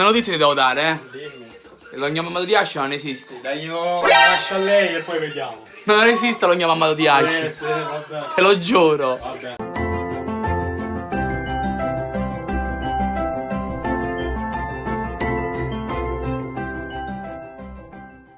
Una notizia ti devo dare, eh. Dimmi. L'ognomammato di Ascia non esiste. Dai, io lascio a lei e poi vediamo. Non esiste l'ognomammato di Ascia. Sì, sì, vabbè. Te lo giuro. Vabbè.